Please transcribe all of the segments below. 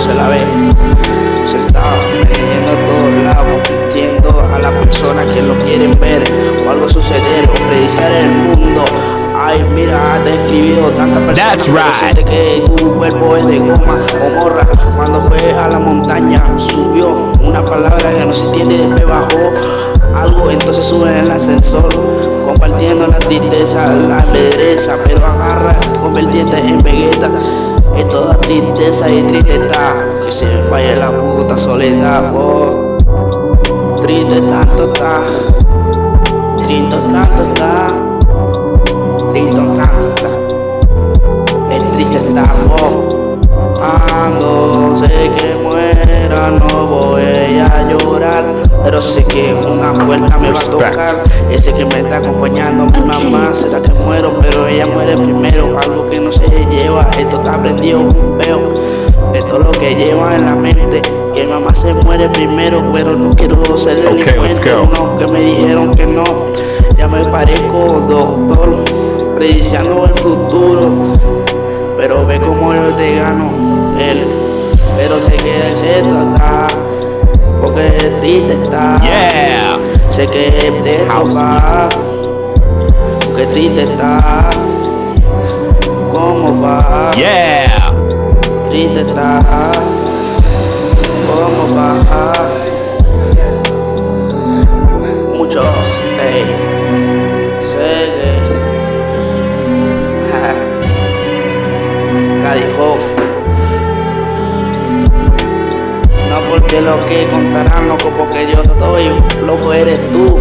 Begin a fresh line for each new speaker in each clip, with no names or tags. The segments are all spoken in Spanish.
venezolano.
pero se la ve. Sentado leyendo a todos lados compitiendo a las personas que lo quieren ver o algo suceder o prediciar el mundo. Ay mira te he escribido tantas personas
That's
pero que tu cuerpo es de goma o morra. Cuando fue a la montaña subió una palabra que no se entiende y después bajó algo entonces sube en el ascensor compartiendo la tristeza la pedreza pero agarra convirtiente en vegeta es toda tristeza y triste está. Que se me vaya la puta soledad oh. Triste tanto está. Triste tanto está. Triste tanto está. Es triste está oh. Ando, sé que muera, no voy a llorar. Pero sé que una puerta me va a tocar. Ese que me está acompañando mi mamá Será que esto está prendido un peo. Esto es lo que lleva en la mente Que mamá se muere primero, pero no quiero ser
Okay,
delincuente.
go.
No, que me dijeron que no. Ya me parezco doctor Prediciando el futuro pero ve como yo te gano él. Pero sé que se está porque triste está.
Yeah.
sé que te toca porque triste está. va
Yeah.
triste está cómo va muchos ey, sé que Cadijo. No porque lo que contarán, loco, porque yo estoy, loco eres tú.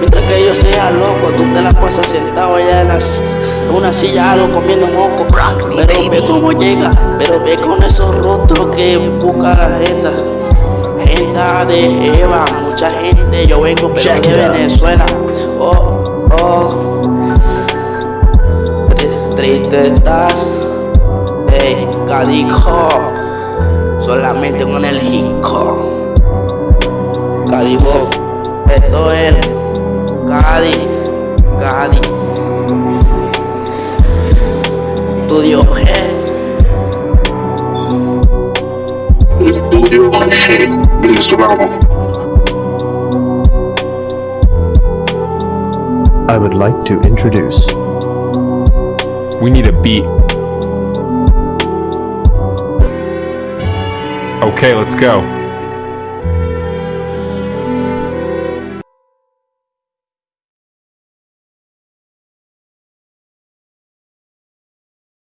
Mientras que yo sea loco, tú te la pasas sentado allá en la s- en una silla, algo comiendo moco. Pero ve cómo llega, pero ve con esos rostros que busca la agenda. Gente de Eva, mucha gente, yo vengo pero de. Venezuela. Oh, oh. Tri- Triste estás, ey, cadijo, solamente con el jico. Cadigo, esto es Cadi, Cadi. Estudio G.
Estudio venezolano.
I would like to introduce
We need a beat. Okay, let's go.